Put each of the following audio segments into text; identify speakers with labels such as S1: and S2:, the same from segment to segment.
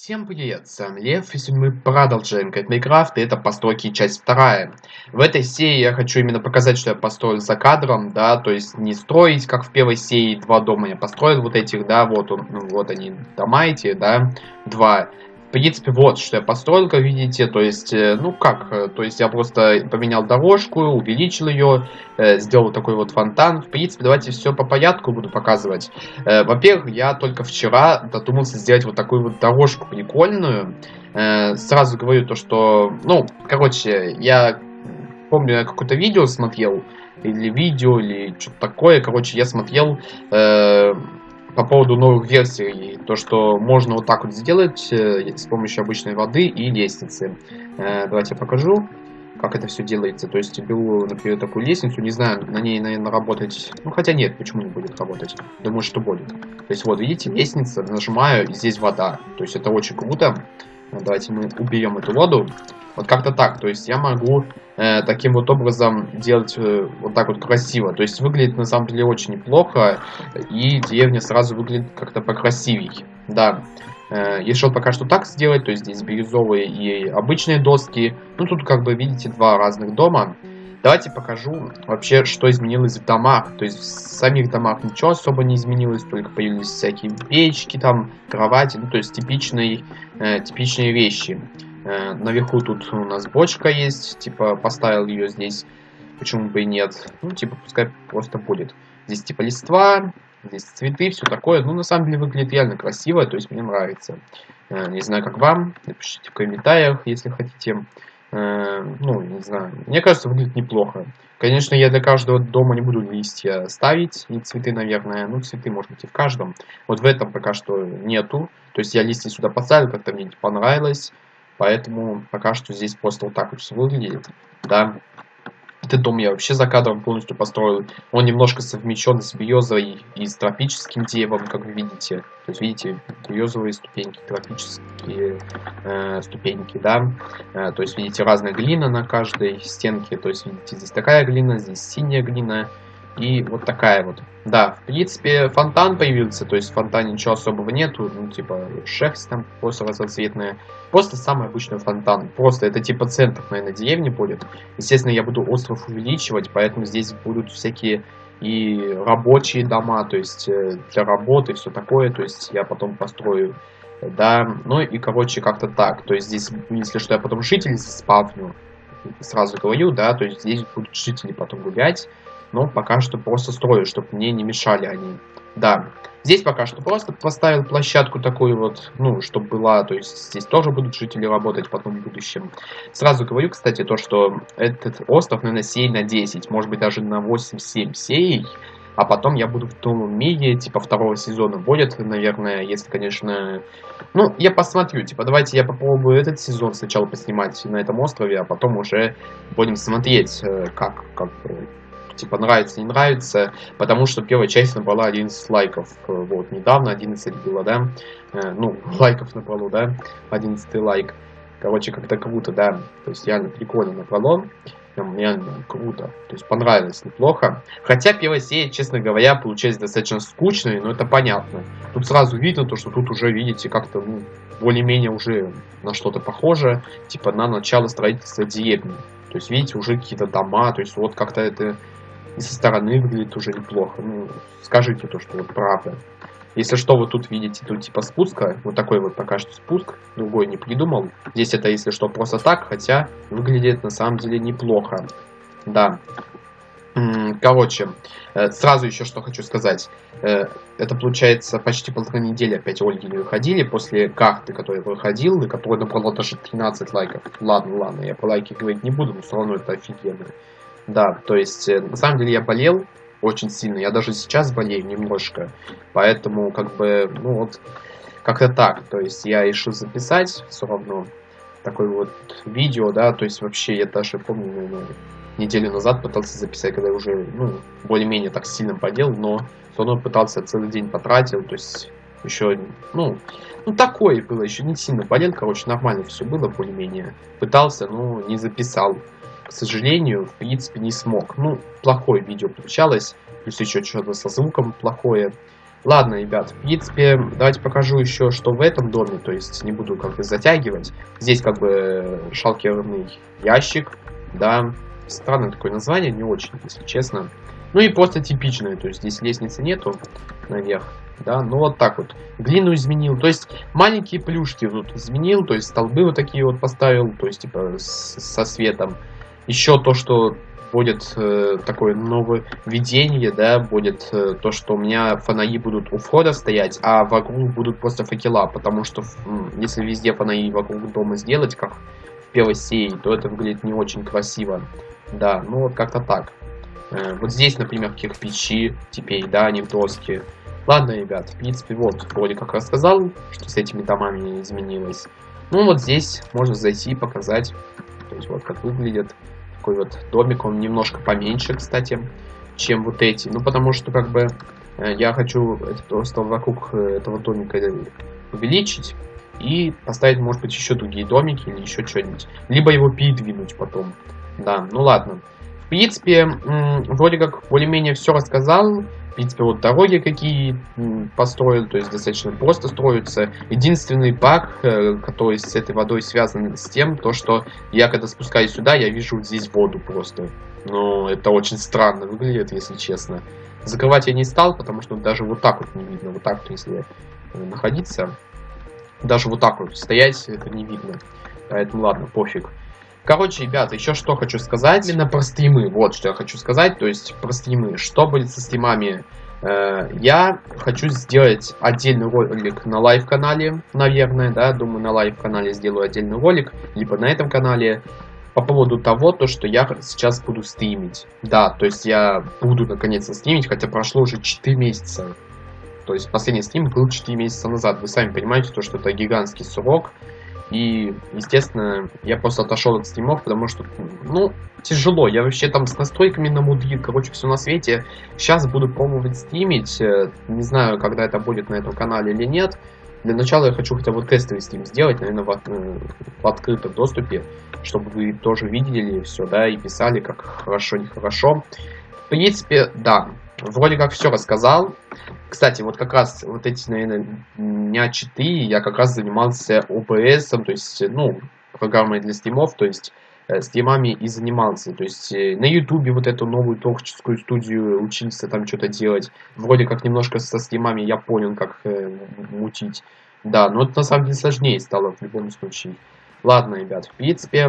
S1: Всем привет, с вами Лев, и мы продолжаем как Майнкрафт, и это постройки часть вторая. В этой серии я хочу именно показать, что я построил за кадром, да, то есть не строить, как в первой серии, два дома я построил вот этих, да, вот, он, ну, вот они, дома эти, да, два. В принципе, вот, что я построил, как видите, то есть, э, ну как, э, то есть я просто поменял дорожку, увеличил ее, э, сделал такой вот фонтан. В принципе, давайте все по порядку буду показывать. Во-первых, я только вчера додумался сделать вот такую вот дорожку прикольную. Сразу говорю то, что, ну, короче, я помню, я какое-то видео смотрел, или видео, или что-то такое, короче, я смотрел по поводу новых версий, то, что можно вот так вот сделать э, с помощью обычной воды и лестницы. Э, давайте я покажу, как это все делается. То есть беру, например, такую лестницу, не знаю, на ней, наверное, работать... Ну, хотя нет, почему не будет работать? Думаю, что будет. То есть вот, видите, лестница, нажимаю, здесь вода. То есть это очень круто. Давайте мы уберем эту воду. Вот как-то так. То есть я могу э, таким вот образом делать э, вот так вот красиво. То есть выглядит на самом деле очень неплохо. И деревня сразу выглядит как-то покрасивей. Да. Э, решил пока что так сделать. То есть здесь бирюзовые и обычные доски. Ну тут как бы видите два разных дома. Давайте покажу вообще, что изменилось в домах. То есть в самих домах ничего особо не изменилось, только появились всякие печки, там, кровати, ну то есть типичные, э, типичные вещи. Э, наверху тут у нас бочка есть, типа поставил ее здесь, почему бы и нет. Ну, типа, пускай просто будет. Здесь типа листва, здесь цветы, все такое. Ну, на самом деле выглядит реально красиво, то есть мне нравится. Э, не знаю, как вам, напишите в комментариях, если хотите. Э, ну, не знаю, мне кажется, выглядит неплохо. Конечно, я для каждого дома не буду листья ставить, и цветы, наверное, ну, цветы, может быть, и в каждом. Вот в этом пока что нету. То есть я листья сюда поставил, как-то мне не понравилось. Поэтому пока что здесь просто вот так вот все выглядит. Да. Этот дом я вообще за кадром полностью построил. Он немножко совмещен с березой и с тропическим деревом, как вы видите. То есть, видите, березовые ступеньки, тропические э, ступеньки, да. Э, то есть, видите, разная глина на каждой стенке. То есть, видите, здесь такая глина, здесь синяя глина. И вот такая вот. Да, в принципе, фонтан появился, то есть в фонтане ничего особого нету, ну, типа, шерсть там просто разноцветная. Просто самый обычный фонтан. Просто это типа центр, наверное, деревни будет. Естественно, я буду остров увеличивать, поэтому здесь будут всякие и рабочие дома, то есть э, для работы, все такое, то есть я потом построю, да, ну и, короче, как-то так, то есть здесь, если что, я потом жителей спавню, сразу говорю, да, то есть здесь будут жители потом гулять, но пока что просто строю, чтобы мне не мешали они. Да, здесь пока что просто поставил площадку такую вот, ну, чтобы была, то есть здесь тоже будут жители работать потом в будущем. Сразу говорю, кстати, то, что этот остров, наверное, сей на 10, может быть даже на 8-7 сей, а потом я буду в новом мире, типа второго сезона будет, наверное, если, конечно... Ну, я посмотрю, типа, давайте я попробую этот сезон сначала поснимать на этом острове, а потом уже будем смотреть, э, как, как типа нравится, не нравится, потому что первая часть набрала 11 лайков, вот, недавно 11 было, да, э, ну, лайков набрало, да, 11 лайк, короче, как-то круто, да, то есть реально прикольно набрало, прям реально круто, то есть понравилось неплохо, хотя первая серия, честно говоря, получается достаточно скучной, но это понятно, тут сразу видно то, что тут уже, видите, как-то, ну, более-менее уже на что-то похоже, типа на начало строительства деревни. То есть, видите, уже какие-то дома, то есть вот как-то это со стороны выглядит уже неплохо. Ну, скажите то, что вот правда. Если что, вы тут видите, тут типа спуска, вот такой вот пока что спуск, другой не придумал. Здесь это, если что, просто так, хотя выглядит на самом деле неплохо. Да. Короче, э, сразу еще что хочу сказать. Э, это получается почти полторы недели опять Ольги не выходили после карты, которая выходил, и которая набрала даже 13 лайков. Ладно, ладно, я по лайке говорить не буду, но все равно это офигенно. Да, то есть, э, на самом деле я болел очень сильно, я даже сейчас болею немножко, поэтому, как бы, ну вот, как-то так, то есть я решил записать все равно. Такое вот видео, да, то есть вообще я даже помню, наверное, неделю назад пытался записать, когда я уже, ну, более-менее так сильно подел, но все равно пытался целый день потратил, то есть еще, ну, ну такое было, еще не сильно болел, короче, нормально все было более-менее. Пытался, но не записал к сожалению, в принципе, не смог. Ну, плохое видео получалось, плюс еще что-то со звуком плохое. Ладно, ребят, в принципе, давайте покажу еще, что в этом доме, то есть не буду как бы затягивать. Здесь как бы шалкерный ящик, да, странное такое название, не очень, если честно. Ну и просто типичное, то есть здесь лестницы нету наверх, да, ну вот так вот. Глину изменил, то есть маленькие плюшки тут изменил, то есть столбы вот такие вот поставил, то есть типа со светом. Еще то, что будет э, такое нововведение, да, будет э, то, что у меня фонари будут у входа стоять, а вокруг будут просто факела, потому что если везде фонари вокруг дома сделать, как в первой серии, то это выглядит не очень красиво. Да, ну вот как-то так. Э, вот здесь, например, кирпичи теперь, да, они в. Ладно, ребят, в принципе, вот, вроде как рассказал, что с этими домами изменилось. Ну, вот здесь можно зайти и показать, то есть вот как выглядит такой вот домик, он немножко поменьше, кстати, чем вот эти. Ну, потому что, как бы, э, я хочу просто вокруг э, этого домика увеличить и поставить, может быть, еще другие домики или еще что-нибудь. Либо его передвинуть потом. Да, ну ладно. В принципе, вроде как более-менее все рассказал принципе, вот дороги какие построил, то есть достаточно просто строятся. Единственный баг, э, который с этой водой связан с тем, то что я когда спускаюсь сюда, я вижу вот здесь воду просто. Но это очень странно выглядит, если честно. Закрывать я не стал, потому что даже вот так вот не видно. Вот так, если э, находиться, даже вот так вот стоять, это не видно. Поэтому ладно, пофиг. Короче, ребята, еще что хочу сказать. Именно про стримы. Вот что я хочу сказать. То есть про стримы. Что будет со стримами? Э, я хочу сделать отдельный ролик на live-канале, наверное, да, думаю, на live-канале сделаю отдельный ролик, либо на этом канале, по поводу того, то, что я сейчас буду стримить. Да, то есть я буду наконец-то стримить, хотя прошло уже 4 месяца. То есть последний стрим был 4 месяца назад. Вы сами понимаете, то, что это гигантский срок. И, естественно, я просто отошел от стримов, потому что, ну, тяжело. Я вообще там с настройками намудрил, короче, все на свете. Сейчас буду пробовать стримить. Э, не знаю, когда это будет на этом канале или нет. Для начала я хочу хотя бы тестовый стрим сделать, наверное, в, э, в открытом доступе, чтобы вы тоже видели все, да, и писали, как хорошо, нехорошо. В принципе, да, вроде как все рассказал. Кстати, вот как раз вот эти, наверное, дня 4 я как раз занимался OBS, то есть, ну, программой для стримов, то есть э, стримами и занимался. То есть э, на ютубе вот эту новую творческую студию учился там что-то делать. Вроде как немножко со стримами я понял, как э, мутить. Да, но это на самом деле сложнее стало в любом случае. Ладно, ребят, в принципе,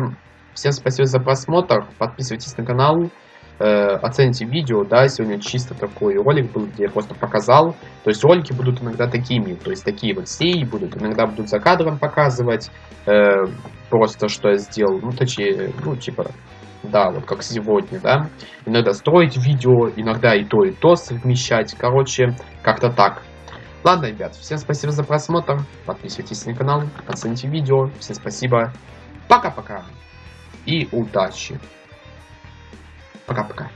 S1: всем спасибо за просмотр. Подписывайтесь на канал э, оцените видео, да, сегодня чисто такой ролик был, где я просто показал, то есть ролики будут иногда такими, то есть такие вот серии будут, иногда будут за кадром показывать, э, просто что я сделал, ну, точнее, ну, типа, да, вот как сегодня, да, иногда строить видео, иногда и то, и то совмещать, короче, как-то так. Ладно, ребят, всем спасибо за просмотр, подписывайтесь на канал, оцените видео, всем спасибо, пока-пока и удачи! Пока-пока.